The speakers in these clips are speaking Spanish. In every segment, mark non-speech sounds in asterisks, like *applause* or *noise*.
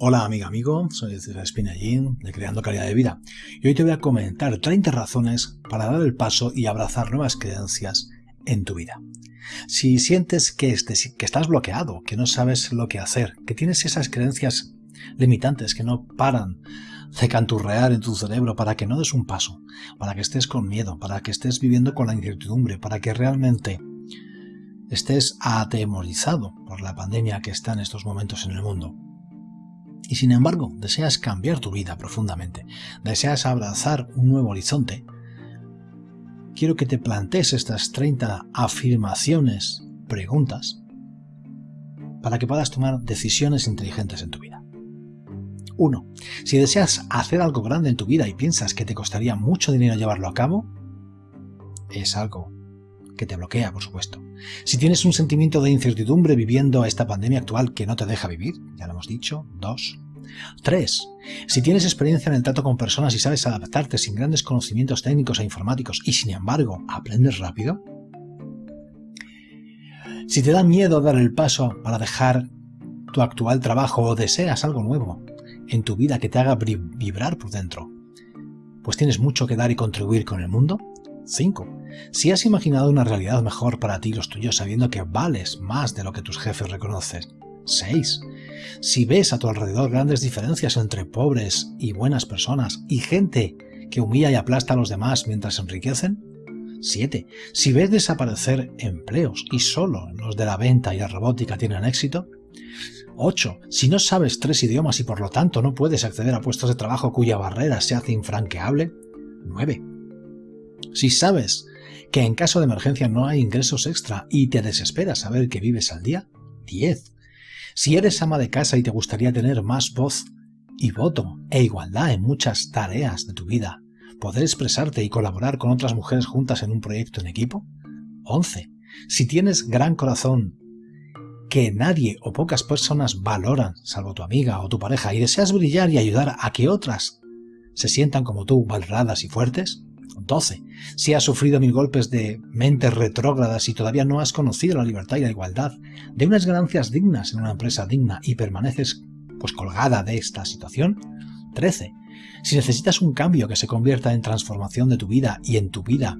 Hola amiga, amigo, soy César Espinallín de Creando Calidad de Vida y hoy te voy a comentar 30 razones para dar el paso y abrazar nuevas creencias en tu vida. Si sientes que, que estás bloqueado, que no sabes lo que hacer, que tienes esas creencias limitantes que no paran de canturrear en tu cerebro para que no des un paso, para que estés con miedo, para que estés viviendo con la incertidumbre, para que realmente estés atemorizado por la pandemia que está en estos momentos en el mundo, y sin embargo deseas cambiar tu vida profundamente, deseas abrazar un nuevo horizonte, quiero que te plantees estas 30 afirmaciones, preguntas, para que puedas tomar decisiones inteligentes en tu vida. 1. Si deseas hacer algo grande en tu vida y piensas que te costaría mucho dinero llevarlo a cabo, es algo que te bloquea, por supuesto. Si tienes un sentimiento de incertidumbre viviendo esta pandemia actual que no te deja vivir, ya lo hemos dicho, dos. 3. Si tienes experiencia en el trato con personas y sabes adaptarte sin grandes conocimientos técnicos e informáticos y sin embargo aprendes rápido. Si te da miedo dar el paso para dejar tu actual trabajo o deseas algo nuevo en tu vida que te haga vibrar por dentro, pues tienes mucho que dar y contribuir con el mundo. 5. Si has imaginado una realidad mejor para ti y los tuyos sabiendo que vales más de lo que tus jefes reconocen. 6. Si ves a tu alrededor grandes diferencias entre pobres y buenas personas y gente que humilla y aplasta a los demás mientras se enriquecen. 7. Si ves desaparecer empleos y solo los de la venta y la robótica tienen éxito. 8. Si no sabes tres idiomas y por lo tanto no puedes acceder a puestos de trabajo cuya barrera se hace infranqueable. 9. Si sabes que en caso de emergencia no hay ingresos extra y te desespera saber que vives al día. 10. Si eres ama de casa y te gustaría tener más voz y voto e igualdad en muchas tareas de tu vida, poder expresarte y colaborar con otras mujeres juntas en un proyecto en equipo. 11. Si tienes gran corazón que nadie o pocas personas valoran, salvo tu amiga o tu pareja, y deseas brillar y ayudar a que otras se sientan como tú, valoradas y fuertes, 12. Si has sufrido mil golpes de mentes retrógradas y todavía no has conocido la libertad y la igualdad, de unas ganancias dignas en una empresa digna y permaneces pues colgada de esta situación. 13. Si necesitas un cambio que se convierta en transformación de tu vida y en tu vida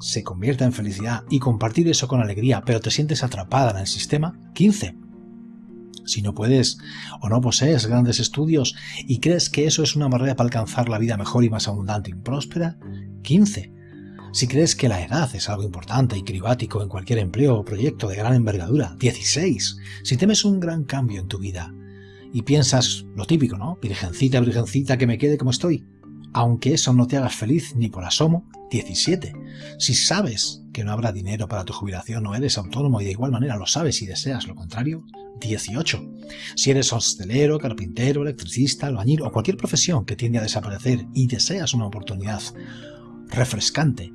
se convierta en felicidad y compartir eso con alegría, pero te sientes atrapada en el sistema. 15. Si no puedes o no posees grandes estudios y crees que eso es una barrera para alcanzar la vida mejor y más abundante y próspera, 15. Si crees que la edad es algo importante y cribático en cualquier empleo o proyecto de gran envergadura, 16. Si temes un gran cambio en tu vida y piensas lo típico, ¿no? Virgencita, virgencita, que me quede como estoy, aunque eso no te haga feliz ni por asomo, 17. Si sabes que no habrá dinero para tu jubilación o eres autónomo y de igual manera lo sabes y deseas lo contrario, 18. Si eres hostelero, carpintero, electricista, albañil o cualquier profesión que tiende a desaparecer y deseas una oportunidad refrescante,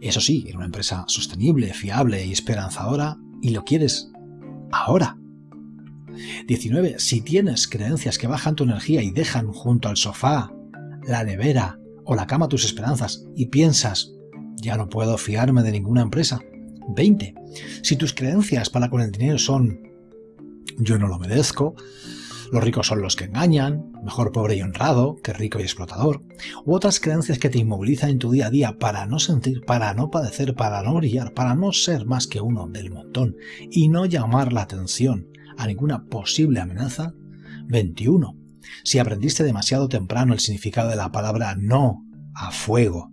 eso sí, en una empresa sostenible, fiable y esperanzadora, y lo quieres ahora. 19. Si tienes creencias que bajan tu energía y dejan junto al sofá, la nevera o la cama tus esperanzas y piensas, ya no puedo fiarme de ninguna empresa. 20. Si tus creencias para con el dinero son yo no lo merezco, los ricos son los que engañan, mejor pobre y honrado que rico y explotador, u otras creencias que te inmovilizan en tu día a día para no sentir, para no padecer, para no brillar, para no ser más que uno del montón y no llamar la atención a ninguna posible amenaza. 21. Si aprendiste demasiado temprano el significado de la palabra no a fuego,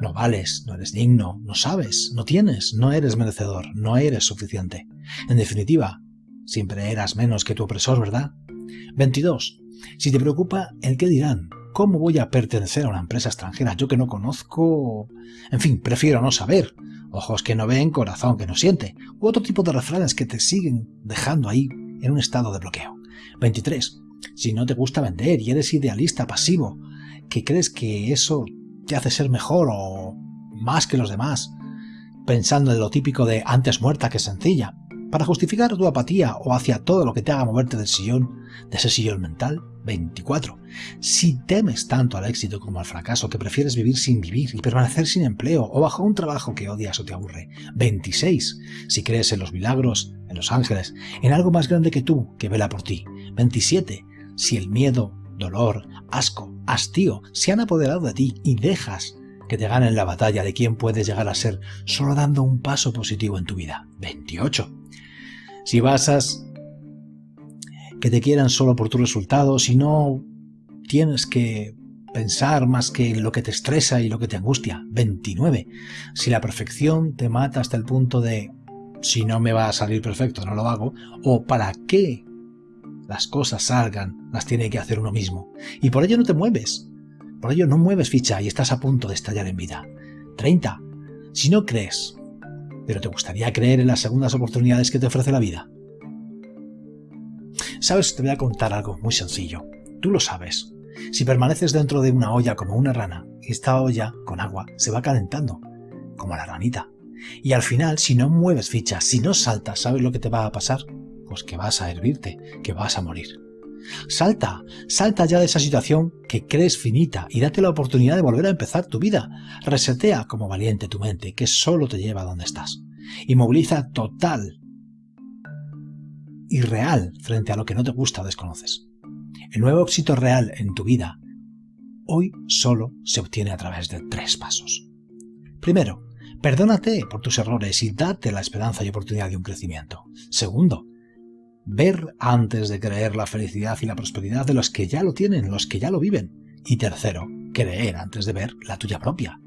no vales, no eres digno, no sabes, no tienes, no eres merecedor, no eres suficiente. En definitiva, siempre eras menos que tu opresor, ¿verdad? 22. Si te preocupa el qué dirán, ¿cómo voy a pertenecer a una empresa extranjera yo que no conozco? En fin, prefiero no saber. ojos que no ven, corazón que no siente, u otro tipo de refranes que te siguen dejando ahí en un estado de bloqueo. 23. Si no te gusta vender y eres idealista pasivo, que crees que eso te hace ser mejor o más que los demás, pensando en lo típico de antes muerta que sencilla, para justificar tu apatía o hacia todo lo que te haga moverte del sillón, de ese sillón mental. 24. Si temes tanto al éxito como al fracaso que prefieres vivir sin vivir y permanecer sin empleo o bajo un trabajo que odias o te aburre. 26. Si crees en los milagros, en los ángeles, en algo más grande que tú que vela por ti. 27. Si el miedo, dolor, asco, hastío se han apoderado de ti y dejas que te ganen la batalla de quién puedes llegar a ser solo dando un paso positivo en tu vida. 28. Si basas que te quieran solo por tus resultados y no tienes que pensar más que en lo que te estresa y lo que te angustia. 29. Si la perfección te mata hasta el punto de si no me va a salir perfecto, no lo hago, o para qué las cosas salgan, las tiene que hacer uno mismo. Y por ello no te mueves. Por ello no mueves ficha y estás a punto de estallar en vida. 30. Si no crees pero ¿te gustaría creer en las segundas oportunidades que te ofrece la vida? Sabes, te voy a contar algo muy sencillo. Tú lo sabes. Si permaneces dentro de una olla como una rana, esta olla con agua se va calentando, como la ranita. Y al final, si no mueves fichas, si no saltas, ¿sabes lo que te va a pasar? Pues que vas a hervirte, que vas a morir. Salta, salta ya de esa situación que crees finita y date la oportunidad de volver a empezar tu vida. Resetea como valiente tu mente, que solo te lleva a donde estás. Y moviliza total y real frente a lo que no te gusta desconoces. El nuevo éxito real en tu vida hoy solo se obtiene a través de tres pasos. Primero, perdónate por tus errores y date la esperanza y oportunidad de un crecimiento. Segundo, ver antes de creer la felicidad y la prosperidad de los que ya lo tienen, los que ya lo viven. Y tercero, creer antes de ver la tuya propia.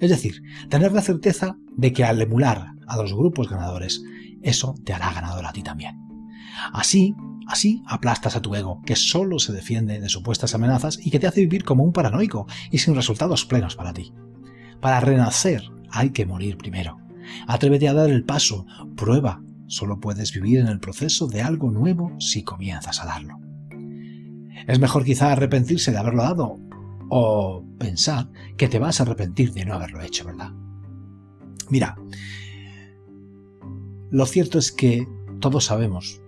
Es decir, tener la certeza de que al emular a los grupos ganadores, eso te hará ganador a ti también. Así, así aplastas a tu ego, que solo se defiende de supuestas amenazas y que te hace vivir como un paranoico y sin resultados plenos para ti. Para renacer hay que morir primero. Atrévete a dar el paso, prueba, Solo puedes vivir en el proceso de algo nuevo si comienzas a darlo. Es mejor quizá arrepentirse de haberlo dado o pensar que te vas a arrepentir de no haberlo hecho, ¿verdad? Mira, lo cierto es que todos sabemos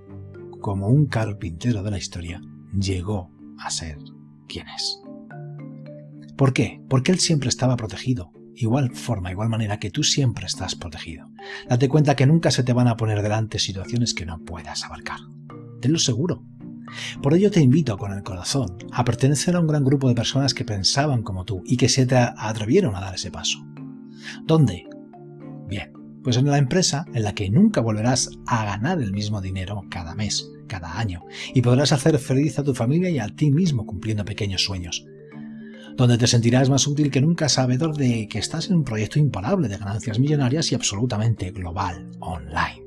cómo un carpintero de la historia llegó a ser quien es. ¿Por qué? Porque él siempre estaba protegido, igual forma, igual manera que tú siempre estás protegido. Date cuenta que nunca se te van a poner delante situaciones que no puedas abarcar. Tenlo seguro. Por ello te invito con el corazón a pertenecer a un gran grupo de personas que pensaban como tú y que se te atrevieron a dar ese paso. ¿Dónde? Bien, pues en la empresa en la que nunca volverás a ganar el mismo dinero cada mes, cada año, y podrás hacer feliz a tu familia y a ti mismo cumpliendo pequeños sueños, donde te sentirás más útil que nunca sabedor de que estás en un proyecto imparable de ganancias millonarias y absolutamente global, online.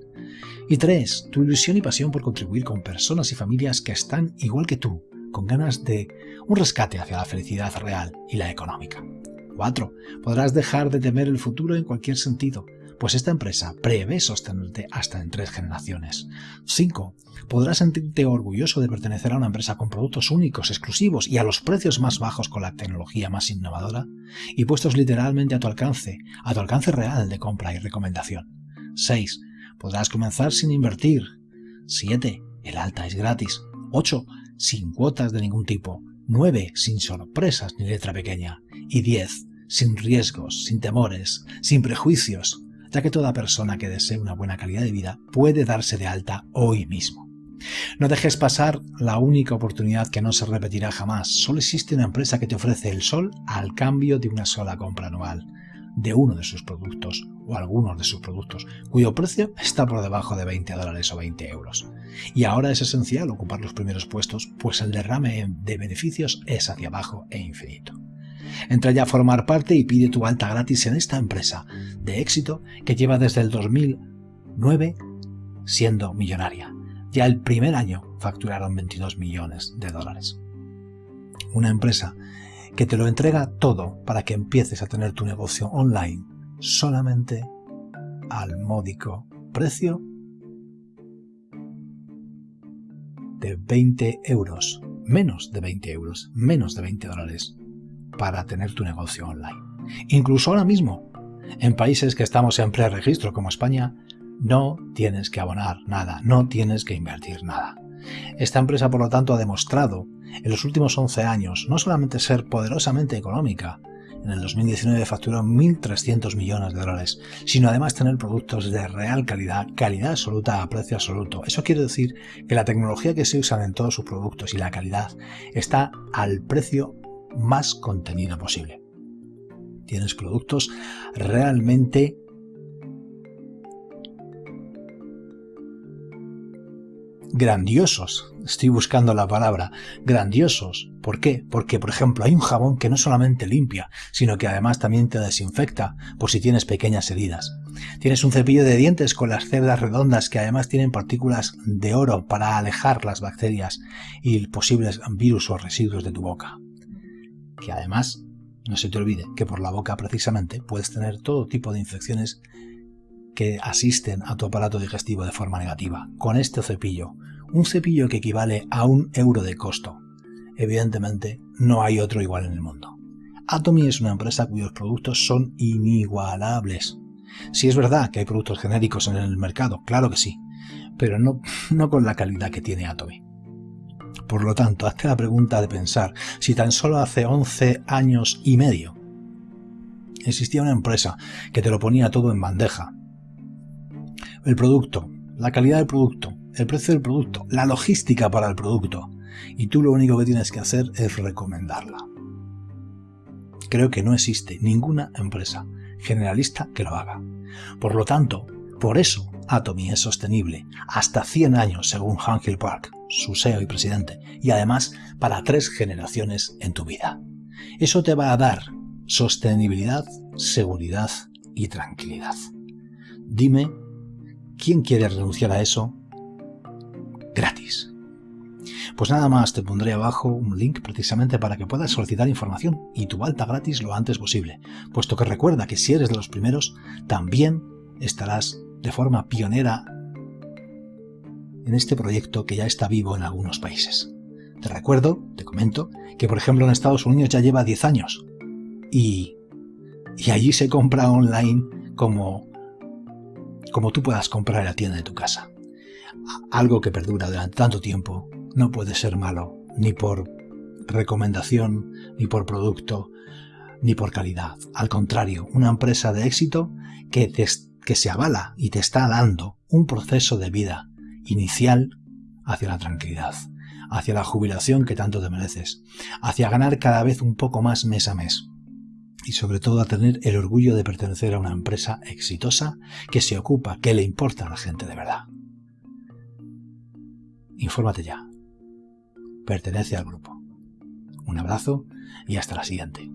Y tres, tu ilusión y pasión por contribuir con personas y familias que están igual que tú, con ganas de un rescate hacia la felicidad real y la económica. 4. Podrás dejar de temer el futuro en cualquier sentido, pues esta empresa prevé sostenerte hasta en tres generaciones. 5. Podrás sentirte orgulloso de pertenecer a una empresa con productos únicos, exclusivos y a los precios más bajos con la tecnología más innovadora y puestos literalmente a tu alcance, a tu alcance real de compra y recomendación. 6. Podrás comenzar sin invertir. 7. El alta es gratis. 8. Sin cuotas de ningún tipo. 9. Sin sorpresas ni letra pequeña. Y 10. Sin riesgos, sin temores, sin prejuicios, ya que toda persona que desee una buena calidad de vida puede darse de alta hoy mismo. No dejes pasar la única oportunidad que no se repetirá jamás. Solo existe una empresa que te ofrece el sol al cambio de una sola compra anual de uno de sus productos o algunos de sus productos, cuyo precio está por debajo de 20 dólares o 20 euros. Y ahora es esencial ocupar los primeros puestos, pues el derrame de beneficios es hacia abajo e infinito. Entra ya a formar parte y pide tu alta gratis en esta empresa de éxito que lleva desde el 2009 siendo millonaria. Ya el primer año facturaron 22 millones de dólares. Una empresa que te lo entrega todo para que empieces a tener tu negocio online solamente al módico precio de 20 euros, menos de 20 euros, menos de 20 dólares para tener tu negocio online. Incluso ahora mismo, en países que estamos en preregistro como España, no tienes que abonar nada, no tienes que invertir nada. Esta empresa, por lo tanto, ha demostrado en los últimos 11 años no solamente ser poderosamente económica, en el 2019 facturó 1.300 millones de dólares, sino además tener productos de real calidad, calidad absoluta a precio absoluto. Eso quiere decir que la tecnología que se usa en todos sus productos y la calidad está al precio más contenido posible. Tienes productos realmente grandiosos. Estoy buscando la palabra. Grandiosos. ¿Por qué? Porque, por ejemplo, hay un jabón que no solamente limpia, sino que además también te desinfecta por si tienes pequeñas heridas. Tienes un cepillo de dientes con las cerdas redondas que además tienen partículas de oro para alejar las bacterias y posibles virus o residuos de tu boca. Que además, no se te olvide que por la boca precisamente puedes tener todo tipo de infecciones que asisten a tu aparato digestivo de forma negativa. Con este cepillo, un cepillo que equivale a un euro de costo. Evidentemente, no hay otro igual en el mundo. Atomy es una empresa cuyos productos son inigualables. Si es verdad que hay productos genéricos en el mercado, claro que sí, pero no, *laughs* no con la calidad que tiene Atomy. Por lo tanto, hazte la pregunta de pensar si tan solo hace 11 años y medio existía una empresa que te lo ponía todo en bandeja, el producto, la calidad del producto, el precio del producto, la logística para el producto. Y tú lo único que tienes que hacer es recomendarla. Creo que no existe ninguna empresa generalista que lo haga. Por lo tanto, por eso Atomy es sostenible hasta 100 años según Hill Park, su CEO y presidente, y además para tres generaciones en tu vida. Eso te va a dar sostenibilidad, seguridad y tranquilidad. Dime ¿Quién quiere renunciar a eso? Gratis. Pues nada más, te pondré abajo un link precisamente para que puedas solicitar información y tu alta gratis lo antes posible, puesto que recuerda que si eres de los primeros, también estarás de forma pionera en este proyecto que ya está vivo en algunos países. Te recuerdo, te comento, que por ejemplo en Estados Unidos ya lleva 10 años y, y allí se compra online como como tú puedas comprar en la tienda de tu casa. Algo que perdura durante tanto tiempo no puede ser malo, ni por recomendación, ni por producto, ni por calidad. Al contrario, una empresa de éxito que, que se avala y te está dando un proceso de vida inicial hacia la tranquilidad, hacia la jubilación que tanto te mereces, hacia ganar cada vez un poco más mes a mes y sobre todo a tener el orgullo de pertenecer a una empresa exitosa que se ocupa, que le importa a la gente de verdad. Infórmate ya. Pertenece al grupo. Un abrazo y hasta la siguiente.